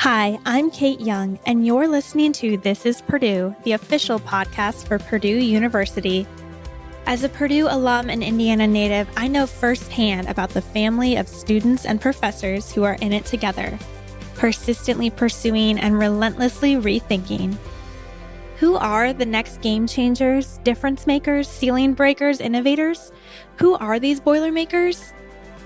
Hi, I'm Kate Young, and you're listening to This is Purdue, the official podcast for Purdue University. As a Purdue alum and Indiana native, I know firsthand about the family of students and professors who are in it together, persistently pursuing and relentlessly rethinking. Who are the next game changers, difference makers, ceiling breakers, innovators? Who are these Boilermakers?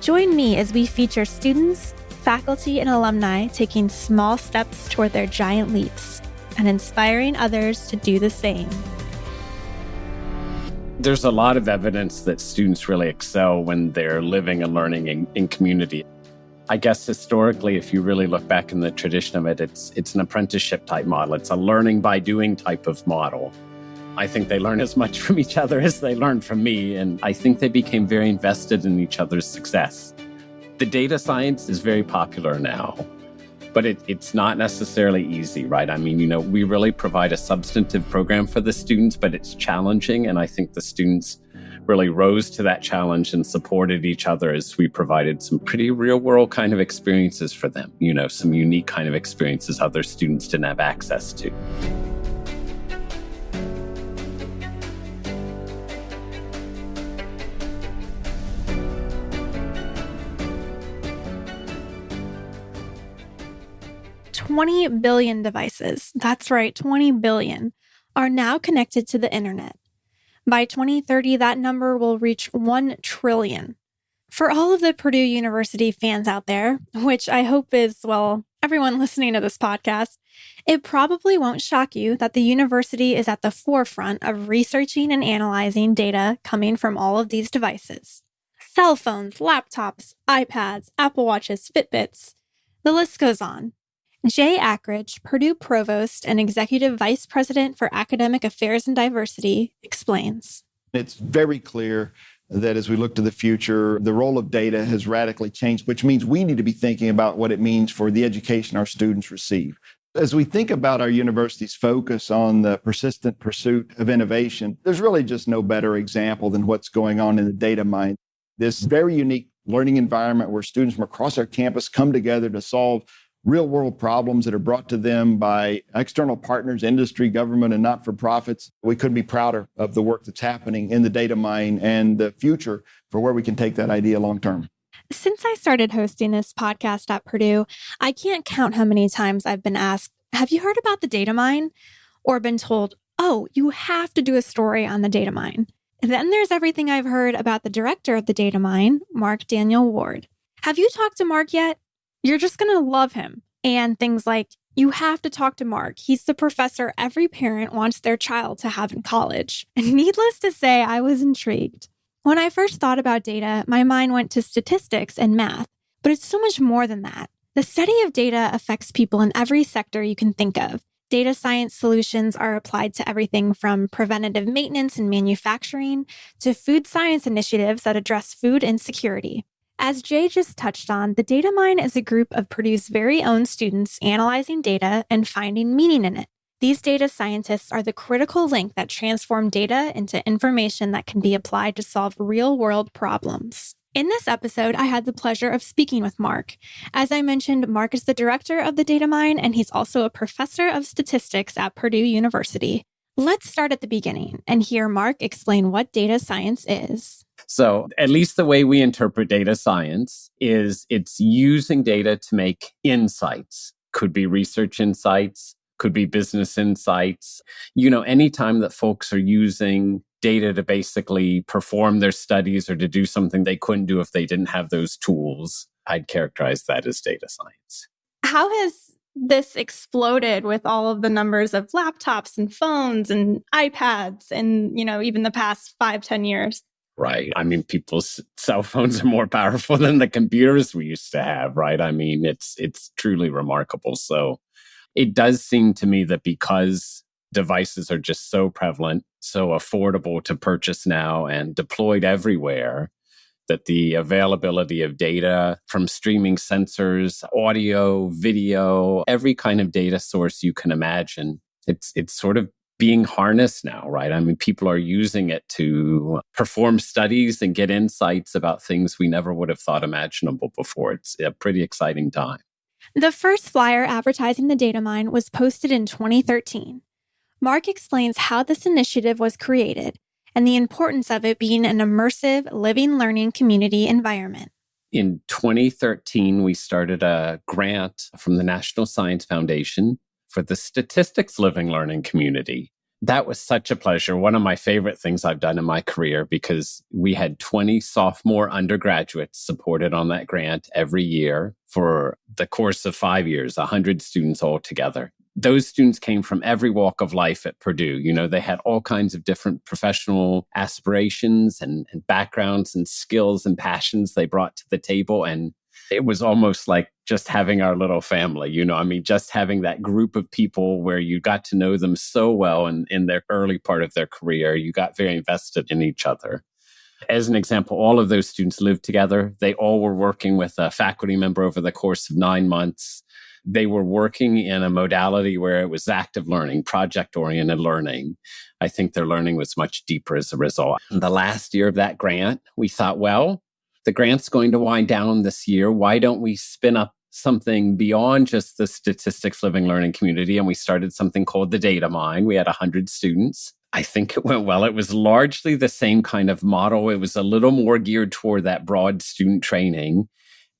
Join me as we feature students, faculty, and alumni taking small steps toward their giant leaps and inspiring others to do the same. There's a lot of evidence that students really excel when they're living and learning in, in community. I guess historically, if you really look back in the tradition of it, it's it's an apprenticeship type model. It's a learning by doing type of model. I think they learn as much from each other as they learned from me, and I think they became very invested in each other's success. The data science is very popular now, but it, it's not necessarily easy, right? I mean, you know, we really provide a substantive program for the students, but it's challenging. And I think the students really rose to that challenge and supported each other as we provided some pretty real world kind of experiences for them, you know, some unique kind of experiences other students didn't have access to. 20 billion devices, that's right, 20 billion, are now connected to the internet. By 2030, that number will reach 1 trillion. For all of the Purdue University fans out there, which I hope is, well, everyone listening to this podcast, it probably won't shock you that the university is at the forefront of researching and analyzing data coming from all of these devices cell phones, laptops, iPads, Apple Watches, Fitbits. The list goes on. Jay Akridge, Purdue Provost and Executive Vice President for Academic Affairs and Diversity, explains. It's very clear that as we look to the future, the role of data has radically changed, which means we need to be thinking about what it means for the education our students receive. As we think about our university's focus on the persistent pursuit of innovation, there's really just no better example than what's going on in the data mine. This very unique learning environment where students from across our campus come together to solve real world problems that are brought to them by external partners, industry, government, and not for profits. We couldn't be prouder of the work that's happening in the data mine and the future for where we can take that idea long term. Since I started hosting this podcast at Purdue, I can't count how many times I've been asked, Have you heard about the data mine? Or been told, Oh, you have to do a story on the data mine. And then there's everything I've heard about the director of the data mine, Mark Daniel Ward. Have you talked to Mark yet? You're just going to love him. And things like, you have to talk to Mark. He's the professor every parent wants their child to have in college. And needless to say, I was intrigued. When I first thought about data, my mind went to statistics and math, but it's so much more than that. The study of data affects people in every sector you can think of. Data science solutions are applied to everything from preventative maintenance and manufacturing to food science initiatives that address food insecurity. As Jay just touched on, the data mine is a group of Purdue's very own students analyzing data and finding meaning in it. These data scientists are the critical link that transform data into information that can be applied to solve real world problems. In this episode, I had the pleasure of speaking with Mark. As I mentioned, Mark is the director of the data mine, and he's also a professor of statistics at Purdue University. Let's start at the beginning and hear Mark explain what data science is. So, at least the way we interpret data science is it's using data to make insights. Could be research insights, could be business insights. You know, anytime that folks are using data to basically perform their studies or to do something they couldn't do if they didn't have those tools, I'd characterize that as data science. How has this exploded with all of the numbers of laptops and phones and iPads and, you know, even the past five, ten years? Right. I mean, people's cell phones are more powerful than the computers we used to have, right? I mean, it's it's truly remarkable. So it does seem to me that because devices are just so prevalent, so affordable to purchase now and deployed everywhere, that the availability of data from streaming sensors, audio, video, every kind of data source you can imagine, it's it's sort of being harnessed now, right? I mean, people are using it to perform studies and get insights about things we never would have thought imaginable before. It's a pretty exciting time. The first flyer advertising the data mine was posted in 2013. Mark explains how this initiative was created and the importance of it being an immersive, living learning community environment. In 2013, we started a grant from the National Science Foundation for the Statistics Living Learning Community. That was such a pleasure. One of my favorite things I've done in my career because we had 20 sophomore undergraduates supported on that grant every year for the course of five years, 100 students altogether those students came from every walk of life at Purdue. You know, they had all kinds of different professional aspirations and, and, backgrounds and skills and passions they brought to the table. And it was almost like just having our little family, you know, I mean, just having that group of people where you got to know them so well in, in their early part of their career. You got very invested in each other. As an example, all of those students lived together. They all were working with a faculty member over the course of nine months they were working in a modality where it was active learning, project oriented learning. I think their learning was much deeper as a result. In the last year of that grant, we thought, well, the grant's going to wind down this year. Why don't we spin up something beyond just the statistics living learning community? And we started something called the data mine. We had 100 students. I think it went well. It was largely the same kind of model. It was a little more geared toward that broad student training.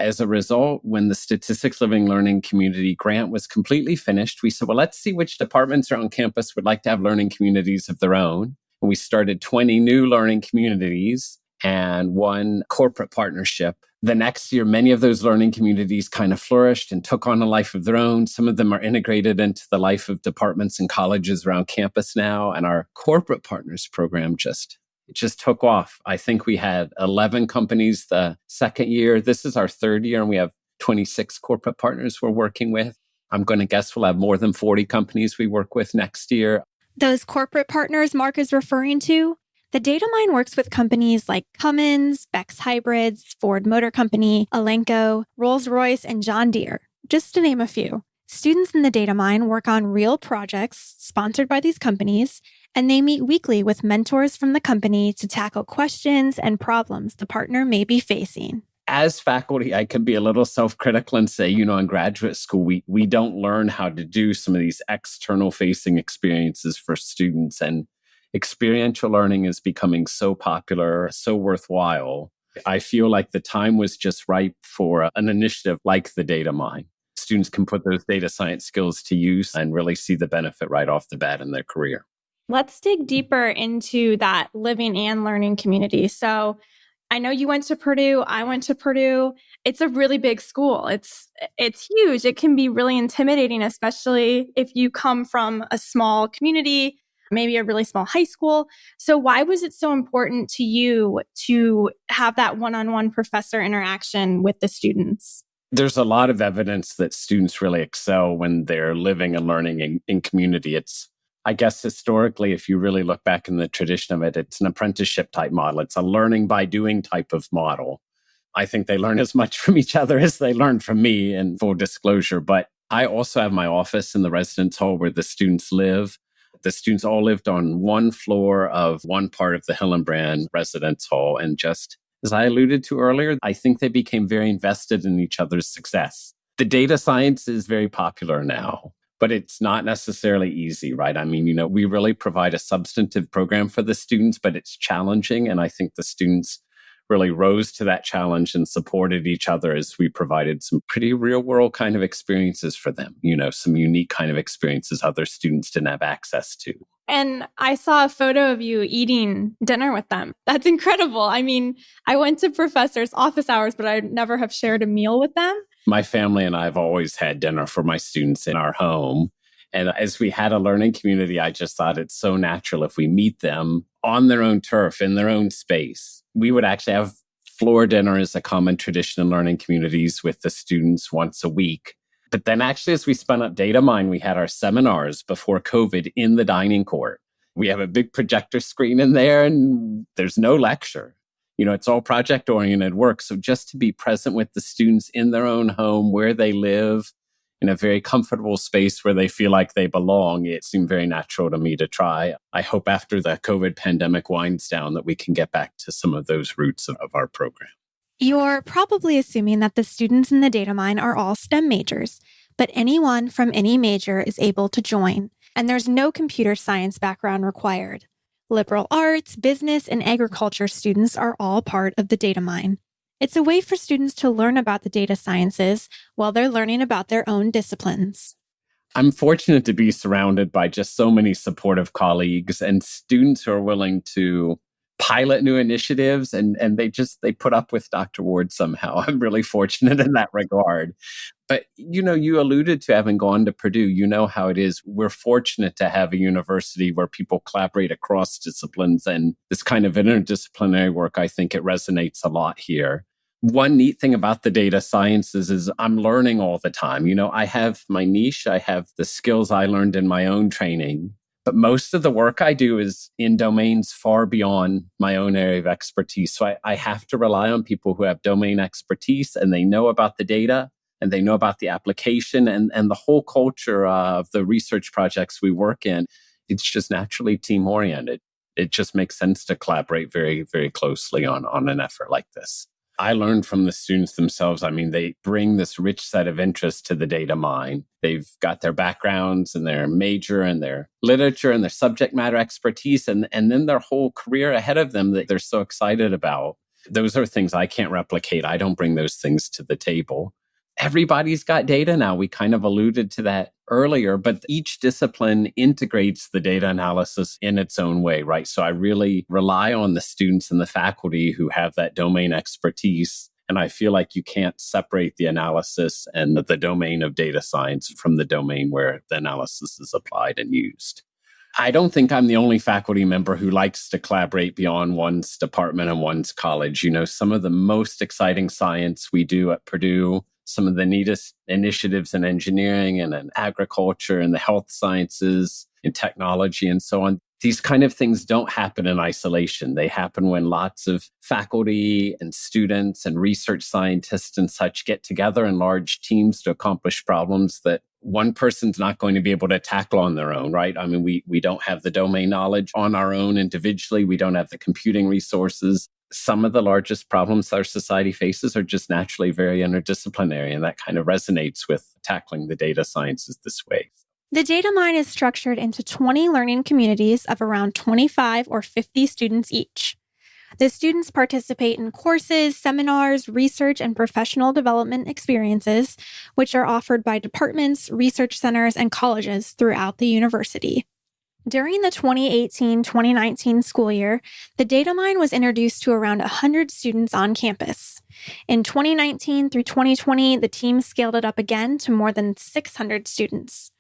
As a result, when the Statistics Living Learning Community grant was completely finished, we said, well, let's see which departments around campus would like to have learning communities of their own. And we started 20 new learning communities and one corporate partnership. The next year, many of those learning communities kind of flourished and took on a life of their own. Some of them are integrated into the life of departments and colleges around campus now. And our corporate partners program just it just took off. I think we had 11 companies the second year. This is our third year, and we have 26 corporate partners we're working with. I'm going to guess we'll have more than 40 companies we work with next year. Those corporate partners Mark is referring to, the data mine works with companies like Cummins, Beck's Hybrids, Ford Motor Company, Elanco, Rolls Royce, and John Deere, just to name a few. Students in the data mine work on real projects sponsored by these companies and they meet weekly with mentors from the company to tackle questions and problems the partner may be facing. As faculty, I can be a little self critical and say, you know, in graduate school, we, we don't learn how to do some of these external facing experiences for students. And experiential learning is becoming so popular, so worthwhile. I feel like the time was just ripe for an initiative like the data mine. Students can put those data science skills to use and really see the benefit right off the bat in their career. Let's dig deeper into that living and learning community. So, I know you went to Purdue, I went to Purdue. It's a really big school. It's it's huge. It can be really intimidating especially if you come from a small community, maybe a really small high school. So why was it so important to you to have that one-on-one professor interaction with the students? There's a lot of evidence that students really excel when they're living and learning in, in community. It's I guess historically, if you really look back in the tradition of it, it's an apprenticeship type model. It's a learning by doing type of model. I think they learn as much from each other as they learn from me, in full disclosure. But I also have my office in the residence hall where the students live. The students all lived on one floor of one part of the Hillenbrand residence hall. And just as I alluded to earlier, I think they became very invested in each other's success. The data science is very popular now but it's not necessarily easy, right? I mean, you know, we really provide a substantive program for the students, but it's challenging. And I think the students really rose to that challenge and supported each other as we provided some pretty real world kind of experiences for them, you know, some unique kind of experiences other students didn't have access to. And I saw a photo of you eating dinner with them. That's incredible. I mean, I went to professors' office hours, but I never have shared a meal with them my family and I have always had dinner for my students in our home. And as we had a learning community, I just thought it's so natural if we meet them on their own turf, in their own space. We would actually have floor dinner as a common tradition in learning communities with the students once a week. But then, actually, as we spun up Data Mine, we had our seminars before COVID in the dining court. We have a big projector screen in there, and there's no lecture you know it's all project oriented work so just to be present with the students in their own home where they live in a very comfortable space where they feel like they belong it seemed very natural to me to try i hope after the covid pandemic winds down that we can get back to some of those roots of, of our program You're probably assuming that the students in the data mine are all STEM majors, but anyone from any major is able to join, and there's no computer science background required. Liberal arts, business, and agriculture students are all part of the data mine. It's a way for students to learn about the data sciences while they're learning about their own disciplines. I'm fortunate to be surrounded by just so many supportive colleagues and students who are willing to pilot new initiatives and and they just they put up with Dr. Ward somehow. I'm really fortunate in that regard. But you know, you alluded to having gone to Purdue. You know how it is. We're fortunate to have a university where people collaborate across disciplines and this kind of interdisciplinary work, I think it resonates a lot here one neat thing about the data sciences is I'm learning all the time. You know, I have my niche, I have the skills I learned in my own training, but most of the work I do is in domains far beyond my own area of expertise. So I, I have to rely on people who have domain expertise and they know about the data and they know about the application and, and the whole culture of the research projects we work in. It's just naturally team oriented. It just makes sense to collaborate very, very closely on, on an effort like this. I learned from the students themselves. I mean, they bring this rich set of interest to the data mine. They've got their backgrounds and their major and their literature and their subject matter expertise, and, and then their whole career ahead of them that they're so excited about. Those are things I can't replicate. I don't bring those things to the table everybody's got data now. We kind of alluded to that earlier, but each discipline integrates the data analysis in its own way, right? So I really rely on the students and the faculty who have that domain expertise. And I feel like you can't separate the analysis and the domain of data science from the domain where the analysis is applied and used. I don't think I'm the only faculty member who likes to collaborate beyond one's department and one's college. You know, some of the most exciting science we do at Purdue some of the neatest initiatives in engineering and in agriculture and the health sciences, in technology and so on. These kind of things don't happen in isolation. They happen when lots of faculty and students and research scientists and such get together in large teams to accomplish problems that one person's not going to be able to tackle on their own, right? I mean, we, we don't have the domain knowledge on our own individually. We don't have the computing resources some of the largest problems our society faces are just naturally very interdisciplinary, and that kind of resonates with tackling the data sciences this way. The data mine is structured into 20 learning communities of around 25 or 50 students each. The students participate in courses, seminars, research, and professional development experiences, which are offered by departments, research centers, and colleges throughout the university. During the 2018 2019 school year, the data mine was introduced to around 100 students on campus. In 2019 through 2020, the team scaled it up again to more than 600 students.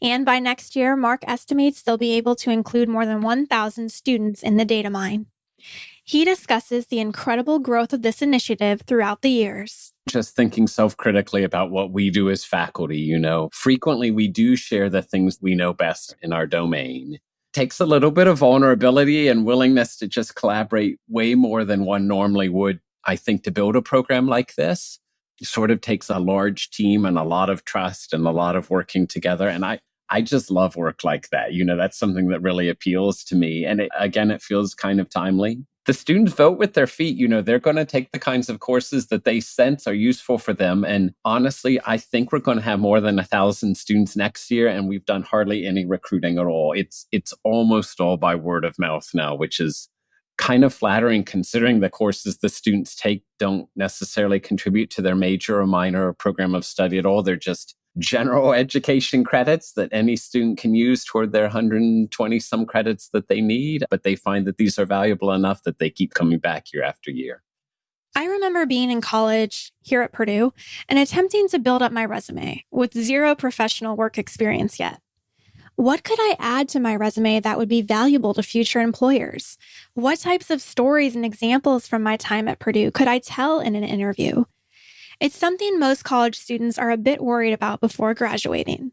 And by next year, Mark estimates they'll be able to include more than 1,000 students in the data mine. He discusses the incredible growth of this initiative throughout the years. Just thinking self critically about what we do as faculty, you know, frequently we do share the things we know best in our domain. Takes a little bit of vulnerability and willingness to just collaborate way more than one normally would, I think, to build a program like this. It sort of takes a large team and a lot of trust and a lot of working together. And I, I just love work like that. You know, that's something that really appeals to me. And it, again, it feels kind of timely the students vote with their feet. You know, they're going to take the kinds of courses that they sense are useful for them. And honestly, I think we're going to have more than a thousand students next year, and we've done hardly any recruiting at all. It's it's almost all by word of mouth now, which is kind of flattering considering the courses the students take don't necessarily contribute to their major or minor or program of study at all. They're just general education credits that any student can use toward their 120 some credits that they need, but they find that these are valuable enough that they keep coming back year after year. I remember being in college here at Purdue and attempting to build up my resume with zero professional work experience yet. What could I add to my resume that would be valuable to future employers? What types of stories and examples from my time at Purdue could I tell in an interview? It's something most college students are a bit worried about before graduating.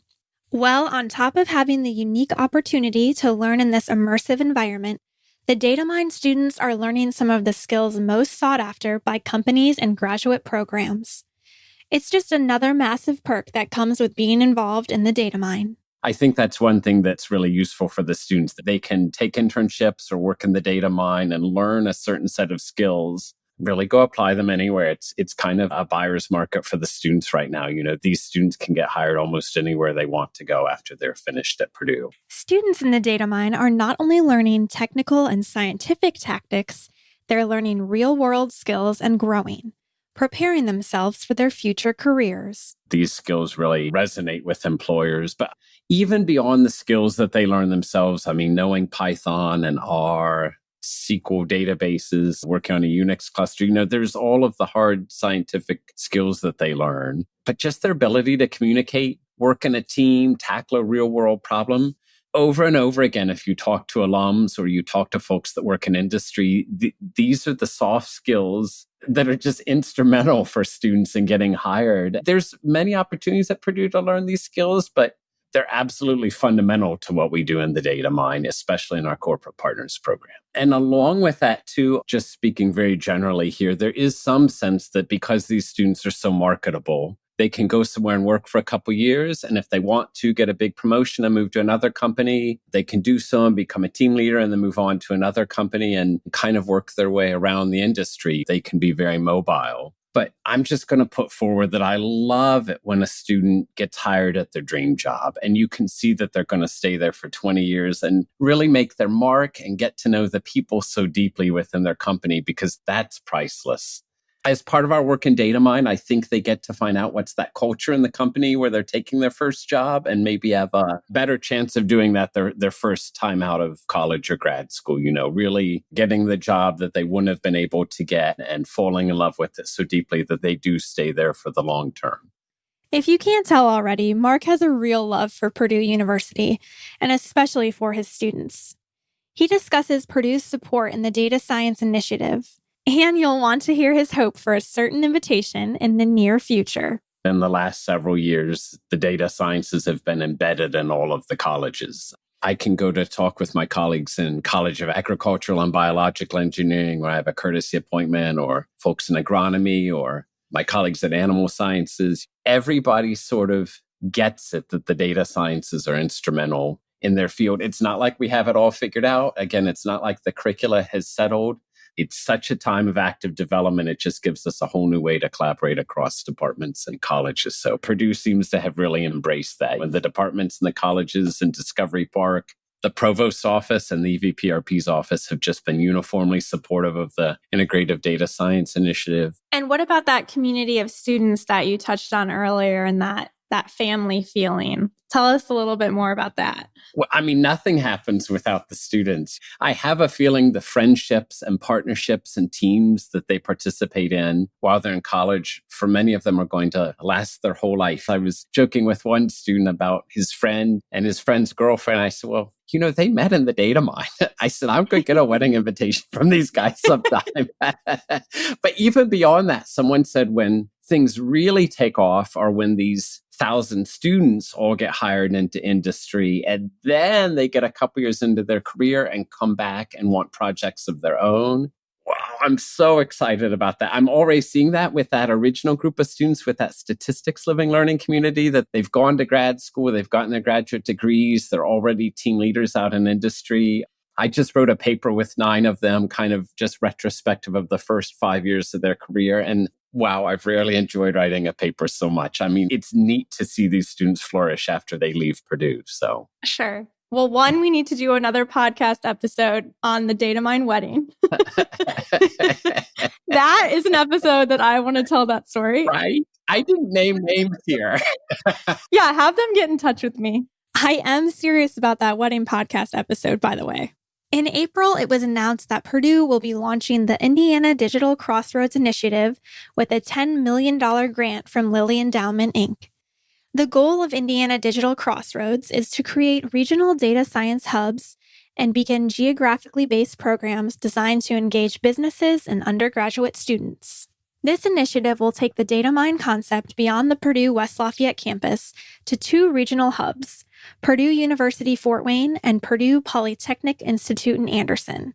Well, on top of having the unique opportunity to learn in this immersive environment, the data mine students are learning some of the skills most sought after by companies and graduate programs. It's just another massive perk that comes with being involved in the data mine. I think that's one thing that's really useful for the students that they can take internships or work in the data mine and learn a certain set of skills really go apply them anywhere. It's it's kind of a buyer's market for the students right now. You know, these students can get hired almost anywhere they want to go after they're finished at Purdue. Students in the data mine are not only learning technical and scientific tactics, they're learning real-world skills and growing preparing themselves for their future careers. These skills really resonate with employers, but even beyond the skills that they learn themselves, I mean, knowing Python and R, SQL databases, working on a Unix cluster. You know, there's all of the hard scientific skills that they learn, but just their ability to communicate, work in a team, tackle a real world problem. Over and over again, if you talk to alums or you talk to folks that work in industry, th- these are the soft skills that are just instrumental for students in getting hired. There's many opportunities at Purdue to learn these skills, but they're absolutely fundamental to what we do in the data mine, especially in our corporate partners program. And along with that, too, just speaking very generally here, there is some sense that because these students are so marketable, they can go somewhere and work for a couple years. And if they want to get a big promotion and move to another company, they can do so and become a team leader and then move on to another company and kind of work their way around the industry. They can be very mobile. But I'm just going to put forward that I love it when a student gets hired at their dream job and you can see that they're going to stay there for 20 years and really make their mark and get to know the people so deeply within their company because that's priceless as part of our work in data mine, I think they get to find out what's that culture in the company where they're taking their first job and maybe have a better chance of doing that their, their first time out of college or grad school, you know, really getting the job that they wouldn't have been able to get and falling in love with it so deeply that they do stay there for the long term. If you can't tell already, Mark has a real love for Purdue University, and especially for his students. He discusses Purdue's support in the Data Science Initiative, and you'll want to hear his hope for a certain invitation in the near future. In the last several years, the data sciences have been embedded in all of the colleges. I can go to talk with my colleagues in College of Agricultural and Biological Engineering where I have a courtesy appointment, or folks in agronomy, or my colleagues at Animal Sciences. Everybody sort of gets it that the data sciences are instrumental in their field. It's not like we have it all figured out. Again, it's not like the curricula has settled it's such a time of active development. It just gives us a whole new way to collaborate across departments and colleges. So Purdue seems to have really embraced that. The departments and the colleges and Discovery Park, the provost's office and the EVPRP's office have just been uniformly supportive of the integrative data science initiative. And what about that community of students that you touched on earlier and that that family feeling. Tell us a little bit more about that. Well, I mean, nothing happens without the students. I have a feeling the friendships and partnerships and teams that they participate in while they're in college, for many of them are going to last their whole life. I was joking with one student about his friend and his friend's girlfriend. I said, Well, you know, they met in the data mine. I said, I'm going to get a wedding invitation from these guys sometime. but even beyond that, someone said when things really take off are when these thousand students all get hired into industry and then they get a couple years into their career and come back and want projects of their own wow i'm so excited about that i'm already seeing that with that original group of students with that statistics living learning community that they've gone to grad school they've gotten their graduate degrees they're already team leaders out in industry I just wrote a paper with nine of them, kind of just retrospective of the first five years of their career. And wow, I've rarely enjoyed writing a paper so much. I mean, it's neat to see these students flourish after they leave Purdue. So, sure. Well, one, we need to do another podcast episode on the data mine wedding. that is an episode that I want to tell that story. Right? I didn't name names here. yeah, have them get in touch with me. I am serious about that wedding podcast episode, by the way. In April, it was announced that Purdue will be launching the Indiana Digital Crossroads Initiative with a $10 million grant from Lilly Endowment, Inc. The goal of Indiana Digital Crossroads is to create regional data science hubs and begin geographically based programs designed to engage businesses and undergraduate students. This initiative will take the data mine concept beyond the Purdue West Lafayette campus to two regional hubs Purdue University Fort Wayne, and Purdue Polytechnic Institute in Anderson.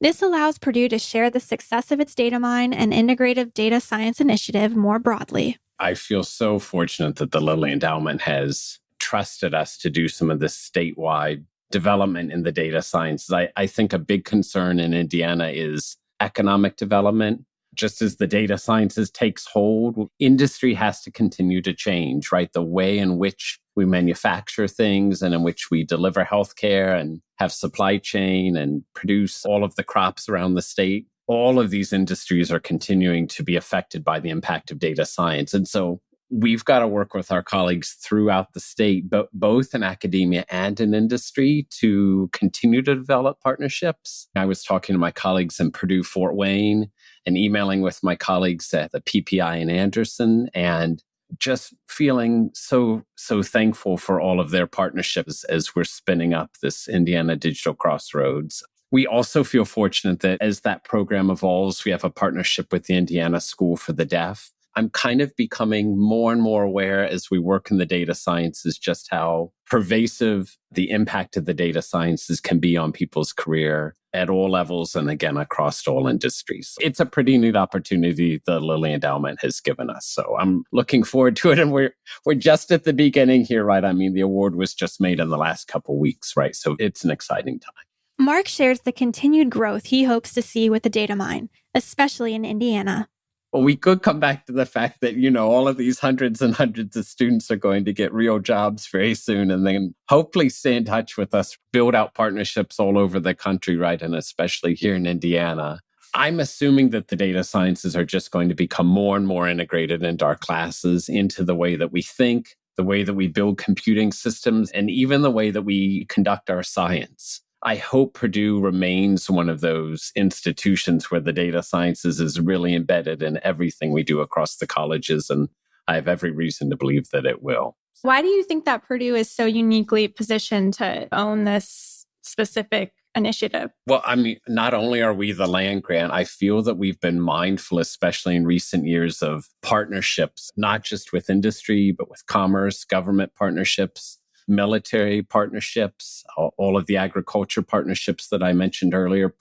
This allows Purdue to share the success of its data mine and integrative data science initiative more broadly. I feel so fortunate that the Lilly Endowment has trusted us to do some of this statewide development in the data sciences. I, I think a big concern in Indiana is economic development. Just as the data sciences takes hold, industry has to continue to change, right? The way in which we manufacture things and in which we deliver healthcare and have supply chain and produce all of the crops around the state. All of these industries are continuing to be affected by the impact of data science. And so we've got to work with our colleagues throughout the state, but both in academia and in industry to continue to develop partnerships. I was talking to my colleagues in Purdue Fort Wayne and emailing with my colleagues at the PPI in Anderson and just feeling so so thankful for all of their partnerships as we're spinning up this Indiana Digital Crossroads. We also feel fortunate that as that program evolves, we have a partnership with the Indiana School for the Deaf I'm kind of becoming more and more aware as we work in the data sciences just how pervasive the impact of the data sciences can be on people's career at all levels and again across all industries. It's a pretty neat opportunity the Lilly Endowment has given us. So I'm looking forward to it and we're we're just at the beginning here, right? I mean the award was just made in the last couple weeks, right? So it's an exciting time. Mark shares the continued growth he hopes to see with the data mine, especially in Indiana. Well, we could come back to the fact that, you know, all of these hundreds and hundreds of students are going to get real jobs very soon and then hopefully stay in touch with us, build out partnerships all over the country, right? And especially here in Indiana. I'm assuming that the data sciences are just going to become more and more integrated into our classes, into the way that we think, the way that we build computing systems, and even the way that we conduct our science. I hope Purdue remains one of those institutions where the data sciences is really embedded in everything we do across the colleges. And I have every reason to believe that it will. Why do you think that Purdue is so uniquely positioned to own this specific initiative? Well, I mean, not only are we the land grant, I feel that we've been mindful, especially in recent years, of partnerships, not just with industry, but with commerce, government partnerships military partnerships, all of the agriculture partnerships that I mentioned earlier.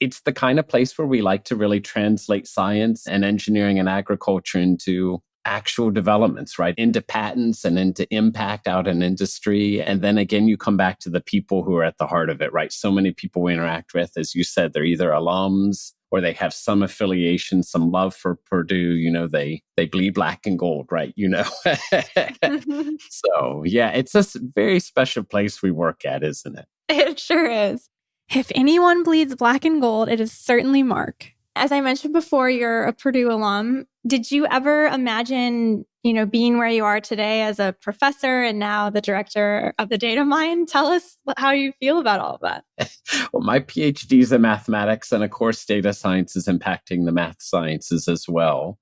It's the kind of place where we like to really translate science and engineering and agriculture into actual developments, right? Into patents and into impact out in industry. And then again, you come back to the people who are at the heart of it, right? So many people we interact with, as you said, they're either alums or they have some affiliation, some love for Purdue. You know, they they bleed black and gold, right? You know. so yeah, it's a very special place we work at, isn't it? It sure is. If anyone bleeds black and gold, it is certainly Mark. As I mentioned before, you're a Purdue alum. Did you ever imagine, you know, being where you are today as a professor and now the director of the data mine? Tell us how you feel about all of that. well, my PhD is in mathematics, and of course, data science is impacting the math sciences as well.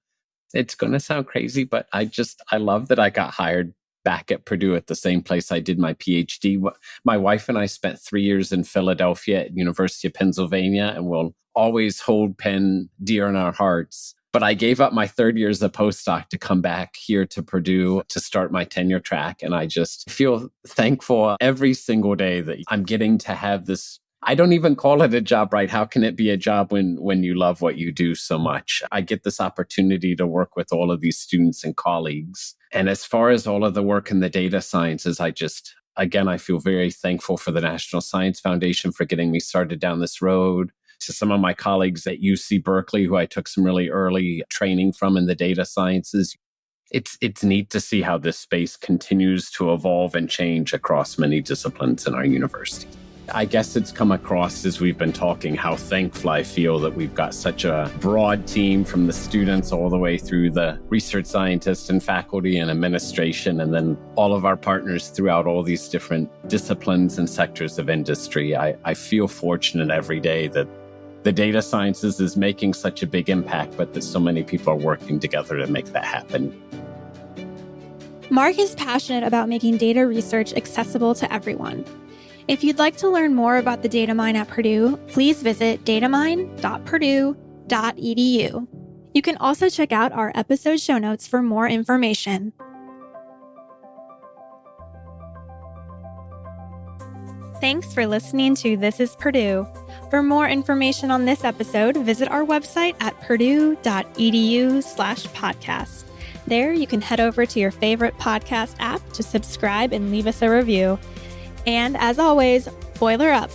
It's going to sound crazy, but I just, I love that I got hired back at Purdue at the same place I did my PhD. My wife and I spent three years in Philadelphia at University of Pennsylvania, and we'll always hold Penn dear in our hearts. But I gave up my third year as a postdoc to come back here to Purdue to start my tenure track. And I just feel thankful every single day that I'm getting to have this I don't even call it a job, right? How can it be a job when when you love what you do so much? I get this opportunity to work with all of these students and colleagues. And as far as all of the work in the data sciences, I just again I feel very thankful for the National Science Foundation for getting me started down this road. To some of my colleagues at UC Berkeley, who I took some really early training from in the data sciences, it's it's neat to see how this space continues to evolve and change across many disciplines in our university. I guess it's come across as we've been talking how thankful I feel that we've got such a broad team from the students all the way through the research scientists and faculty and administration, and then all of our partners throughout all these different disciplines and sectors of industry. I, I feel fortunate every day that the data sciences is making such a big impact, but that so many people are working together to make that happen. Mark is passionate about making data research accessible to everyone. If you'd like to learn more about the data mine at Purdue, please visit datamine.purdue.edu. You can also check out our episode show notes for more information. Thanks for listening to This is Purdue. For more information on this episode, visit our website at purdue.edu slash podcast. There, you can head over to your favorite podcast app to subscribe and leave us a review. And as always, boiler up.